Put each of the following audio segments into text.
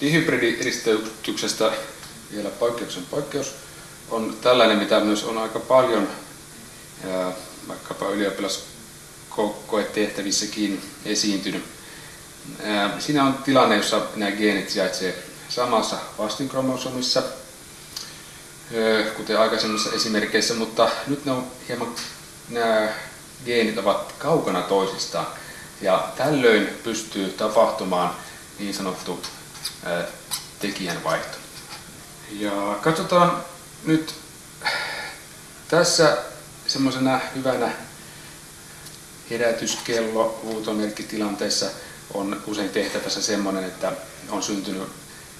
Dihybridiristeytyksestä vielä poikkeuksen poikkeus on tällainen, mitä myös on aika paljon vaikkapa ylioppilaskoetehtävissäkin esiintynyt. Siinä on tilanne, jossa nämä geenit sijaitsevat samassa vastinkromosomissa, kuten aikaisemmissa esimerkkeissä, mutta nyt ne on hieman, nämä geenit ovat kaukana toisistaan. Ja tällöin pystyy tapahtumaan niin sanottu tekijänvaihto. Ja katsotaan nyt tässä semmoisena hyvänä herätyskello huutomerkkitilanteessa on usein tehtävässä semmoinen, että on syntynyt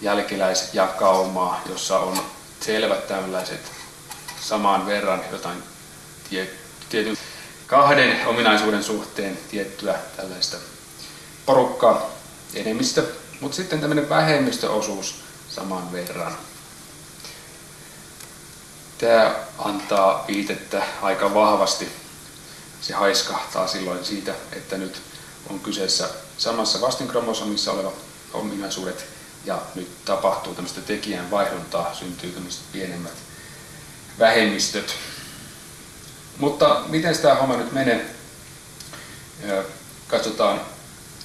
jälkeläisjakaumaa, jossa on selvät tällaiset samaan verran jotain tie, tietyn kahden ominaisuuden suhteen tiettyä tällaista porukkaa, enemmistö, mutta sitten tämmöinen vähemmistöosuus saman verran. Tämä antaa viitettä aika vahvasti. Se haiskahtaa silloin siitä, että nyt on kyseessä samassa vastinkromosomissa oleva ominaisuudet ja nyt tapahtuu tämmöistä tekijän vaihduntaa, syntyy tämmöiset pienemmät vähemmistöt. Mutta miten tämä homma nyt menee? Katsotaan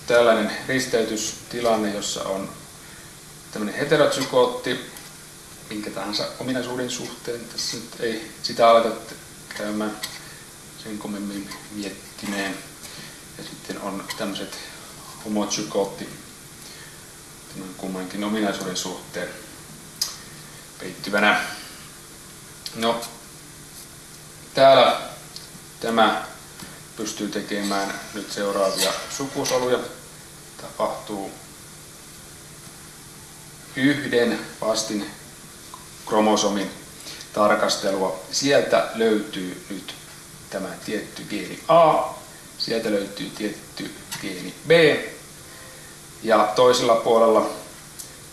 tällainen risteytystilanne, jossa on tämmöinen heterotsyklootti, minkä tahansa ominaisuuden suhteen. Tässä nyt ei sitä aleta käymään sen kommemmin miettimään. Ja sitten on tämmöiset homotsykootti kummankin ominaisuuden suhteen peittyvänä. No, täällä tämä pystyy tekemään nyt seuraavia sukusoluja. Tapahtuu yhden vastin kromosomin tarkastelua. Sieltä löytyy nyt tämä tietty geeni A, sieltä löytyy tietty geeni B ja toisella puolella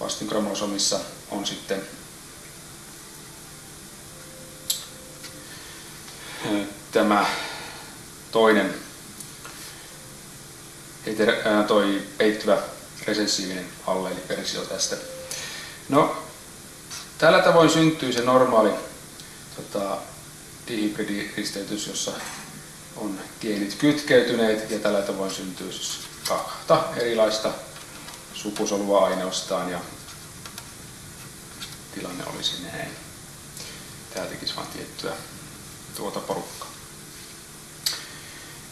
vastinkromosomissa on sitten tämä toinen toi peittyvä resessiivinen alleeliversio tästä. No, tällä tavoin syntyy se normaali tota, dihybridiristeytys, jossa on geenit kytkeytyneet ja tällä tavoin syntyy siis kahta erilaista sukusolua ainoastaan ja tilanne olisi näin. Tämä tekisi vain tiettyä tuota porukkaa.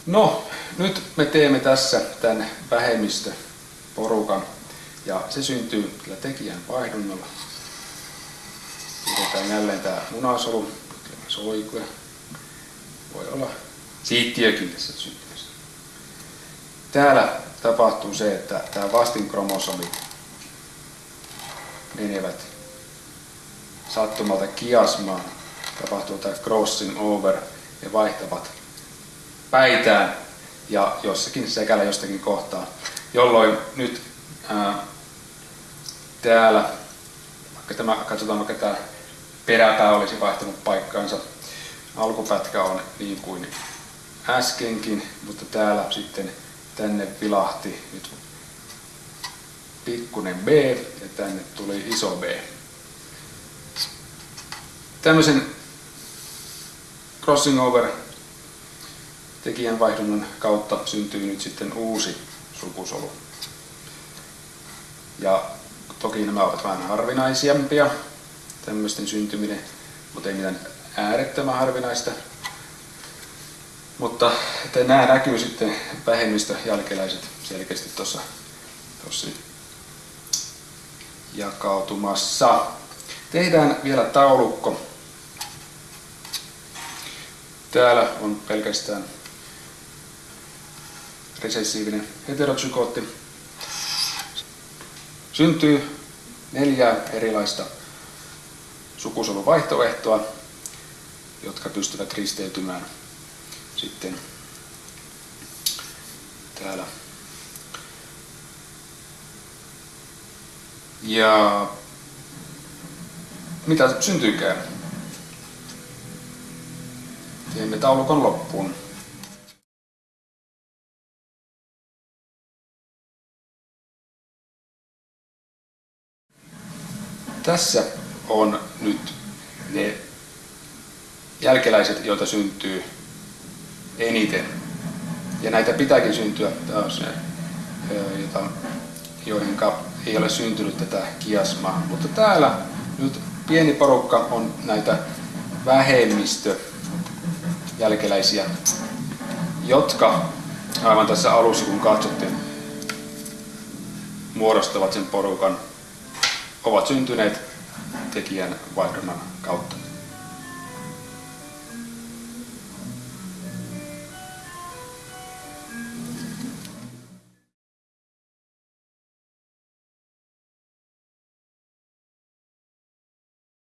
No, nyt me teemme tässä tämän vähemmistöporukan ja se syntyy kyllä tekijän vaihdunnalla. Pidetään jälleen tämä munasolu, soikuja. Voi olla siittiökin tässä syntymässä. Täällä tapahtuu se, että tämä vastinkromosomit menevät sattumalta kiasmaan, tapahtuu tämä crossing over ja vaihtavat päitään ja jossakin sekällä jostakin kohtaa, jolloin nyt ää, täällä, vaikka tämä, katsotaan vaikka tämä peräpää olisi vaihtanut paikkaansa, alkupätkä on niin kuin äskenkin, mutta täällä sitten tänne vilahti nyt pikkunen B ja tänne tuli iso B. Tämmöisen crossing over tekijänvaihdunnan kautta syntyy nyt sitten uusi sukusolu. Ja toki nämä ovat vähän harvinaisempia, tämmöisten syntyminen, mutta ei mitään äärettömän harvinaista. Mutta että nämä näkyy sitten vähemmistö jälkeläiset selkeästi tuossa jakautumassa. Tehdään vielä taulukko. Täällä on pelkästään resessiivinen heterotsykotti. Syntyy neljä erilaista sukusoluvaihtoehtoa, jotka pystyvät risteytymään sitten täällä. Ja mitä syntyykään? Teemme taulukon loppuun. Tässä on nyt ne jälkeläiset, joita syntyy eniten. Ja näitä pitääkin syntyä. Se, jota, joihin ei ole syntynyt tätä kiasmaa. Mutta täällä nyt pieni porukka on näitä vähemmistö jälkeläisiä, jotka aivan tässä alussa kun katsottiin, muodostavat sen porukan, ovat syntyneet tekijän vaihdunnan kautta.